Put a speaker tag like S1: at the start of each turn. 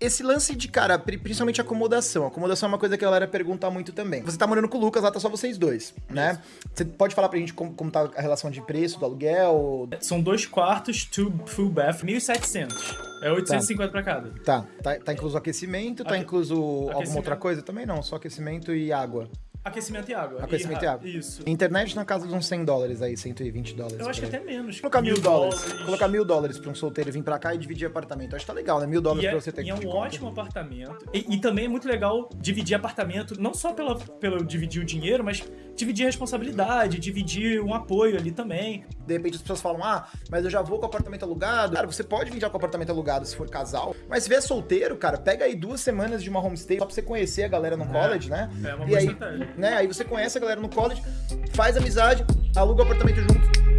S1: esse lance de, cara, principalmente acomodação. Acomodação é uma coisa que a galera pergunta muito também. Você tá morando com o Lucas, lá tá só vocês dois, né? Você pode falar pra gente como, como tá a relação de preço do aluguel?
S2: São dois quartos, two full bath, 1.700. É 850 tá. pra cada.
S1: Tá, tá, tá incluso aquecimento, tá incluso alguma outra coisa também? Não, só aquecimento e água.
S2: Aquecimento e água.
S1: Aquecimento e, e água.
S2: Isso.
S1: Internet na casa de uns 100 dólares aí, 120 dólares.
S2: Eu acho que até menos.
S1: Colocar mil, mil dólares. dólares. Colocar mil dólares pra um solteiro vir pra cá e dividir apartamento. Acho que tá legal, né? Mil dólares
S2: é,
S1: pra você ter
S2: e
S1: que
S2: é um ótimo apartamento. E, e, também é muito legal dividir apartamento, não só pela, pelo dividir o dinheiro, mas dividir responsabilidade, dividir um apoio ali também.
S1: De repente as pessoas falam, ah, mas eu já vou com o apartamento alugado. Cara, você pode vir já com o apartamento alugado se for casal. Mas se vier solteiro, cara, pega aí duas semanas de uma homestay só pra você conhecer a galera no é, college, né?
S2: É uma
S1: e aí, né, aí você conhece a galera no college, faz amizade, aluga o apartamento junto